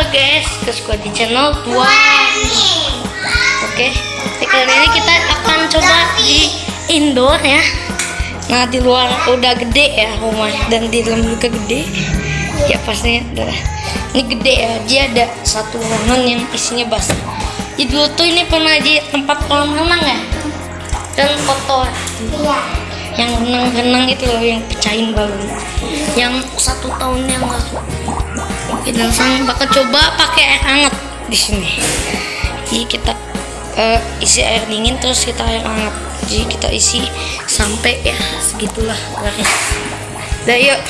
Halo guys, ke Squad di channel Tuan. Oke, di kali ini kita akan coba di indoor ya. Nah di luar udah gede ya rumah dan di dalam juga gede. Ya pastinya udah. Ini gede ya, dia ada satu ruangan yang isinya basah. Jadi dulu tuh ini pernah di tempat kolam renang ya dan kotor. Iya. Yang renang-renang itu loh yang pecahin balon. Yang satu tahun yang lalu. Kita sang bakal coba pakai air hangat di sini. Jadi kita eh, isi air dingin terus kita air hangat. Jadi kita isi sampai ya segitulah garis. Dah yuk.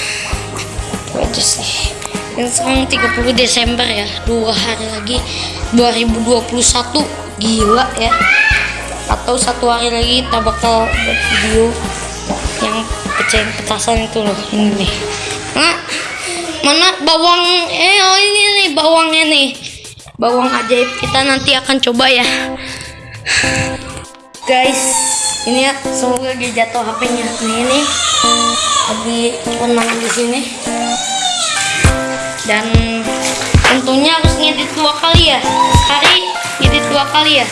Aja sih. Dan sekarang 30 Desember ya, dua hari lagi 2021 gila ya. Atau satu hari lagi kita bakal buat video yang pecahin petasan itu loh ini. Nah, mana bawang eh oh ini nih bawangnya nih. Bawang ajaib kita nanti akan coba ya. Guys ini ya semoga dia jatuh HP-nya. Nih ini lagi renang di sini. Dan tentunya harus ngedit dua kali ya. Sekali ngedit dua kali ya.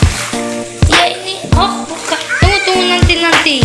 Ya ini oh buka. Tunggu tunggu nanti nanti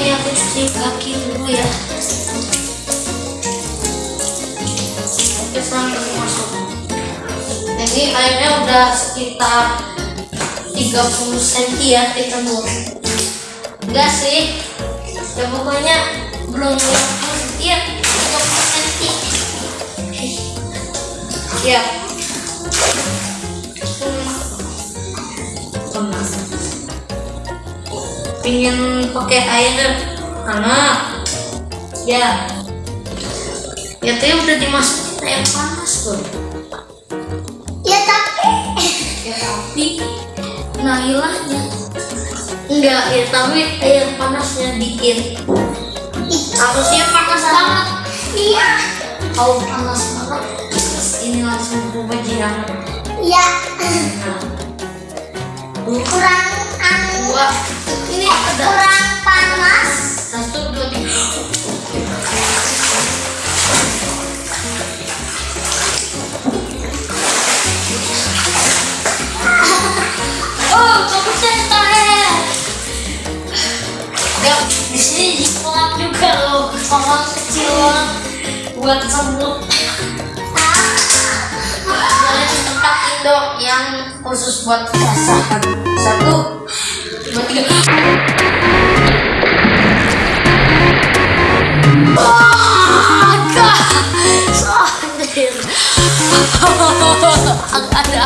Ini aku cuci kaki dulu ya. Oke. Ini airnya udah sekitar 30 cm ya kita. Enggak sih. Ya pokoknya belum 50 Iya, 30 cm. Ya. Pingin pakai air hangat. Ya. Ya tadi udah dimasukin air panas tuh. Ya tapi Ya tapi hilangnya enggak ya tapi air panasnya dikit harusnya panas banget iya. kalau panas banget ini langsung berubah jadi hangat Ya nah kurang dua. Ini ada. kurang panas. satu dua tiga. Oh kamu saya ya di sini dikolak juga loh. Orang kecil buat semut Indo yang khusus buat pasangan satu dua tiga. Sandir Agak ada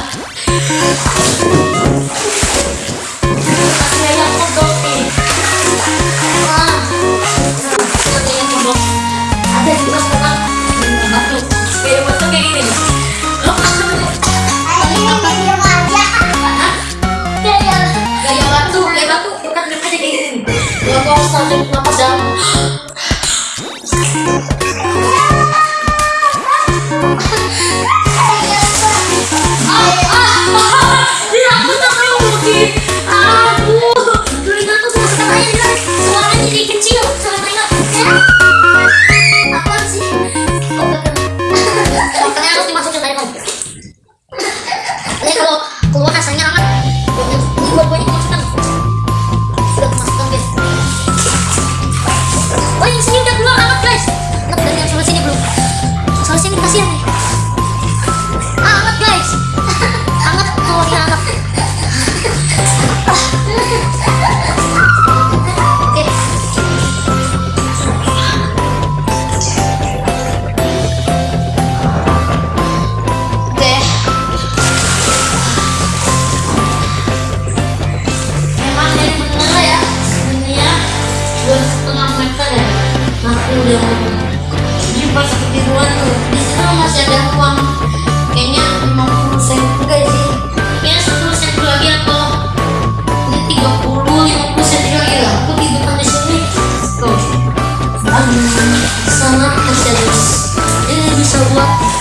luar biasa, sumpah pedang belum di pas kebiruan tuh di sana masih ada uang? Kayaknya 50 sen juga sih. Kayaknya 10 sen lagi atau ini 30 50 sen lagi lah. Aku di kan di sini. Tuh. Aduh sana masih ada ini bisa buat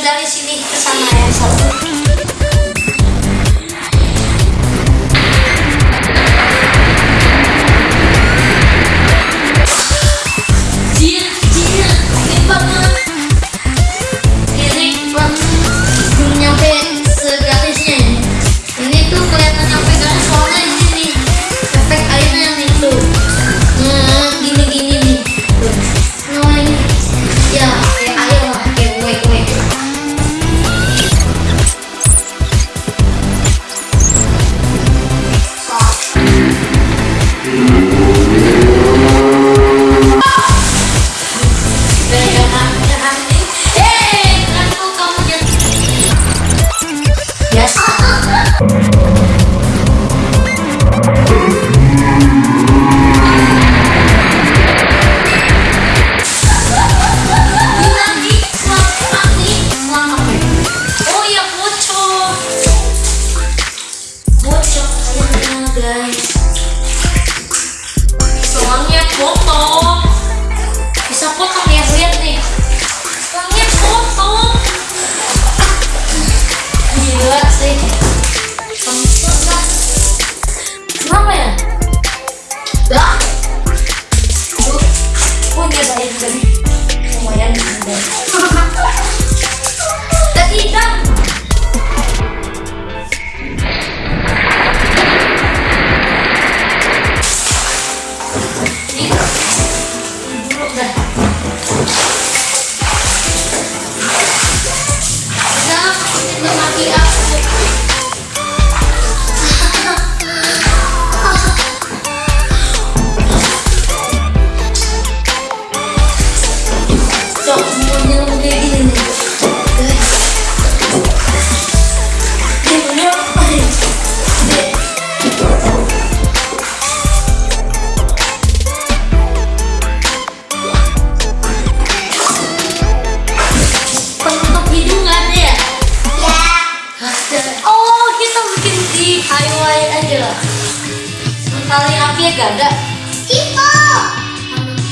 dari sini ke sana yang satu soalnya potong bisa potong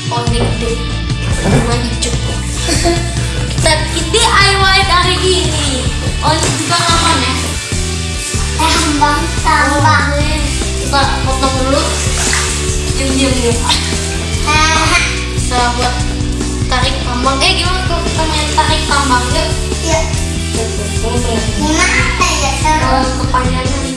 konektif rumah cukup. Kita DIY dari ini. Oh, Ojek juga aman ya? Eh, tambang, oh, tambang. kita potong dulu. Diam diam diam. Kita buat tarik tambang. Eh gimana kalau kita main tarik tambang yuk iya. Gimana apa ya seru kepanjangan.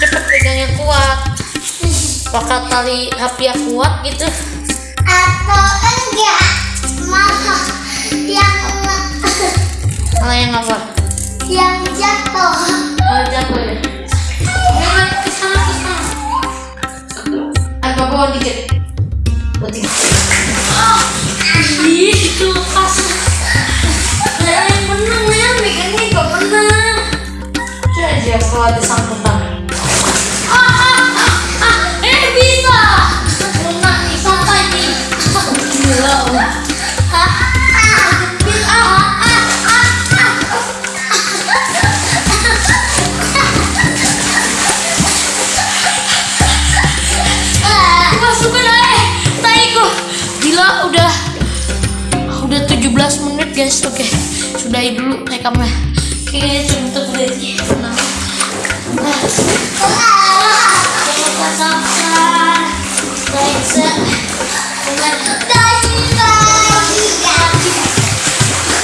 cepet pegangnya kuat. Pakai tali api yang kuat gitu. Atau enggak? Malah yang mana yang apa? Yang jatuh. Oh jatuh ya? Jangan ke sana ke sana dikit. Putih oh, itu pas. guys oke. Okay. sudahi dulu rekamnya oke okay, guys untuk videonya senang.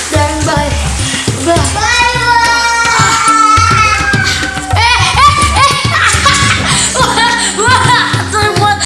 Dan bye. Bye.